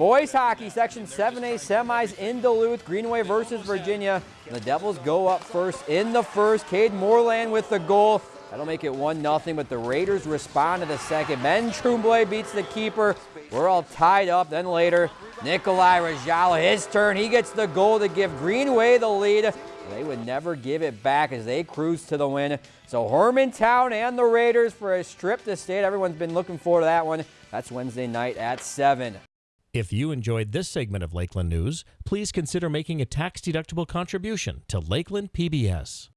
Boys hockey, Section 7A semis in Duluth. Greenway versus Virginia. And the Devils go up first in the first. Cade Moreland with the goal. That'll make it 1-0, but the Raiders respond to the second. Ben Tremblay beats the keeper. We're all tied up. Then later, Nikolai Rajala, his turn. He gets the goal to give Greenway the lead. They would never give it back as they cruise to the win. So Hermantown and the Raiders for a strip to state. Everyone's been looking forward to that one. That's Wednesday night at 7. If you enjoyed this segment of Lakeland News, please consider making a tax-deductible contribution to Lakeland PBS.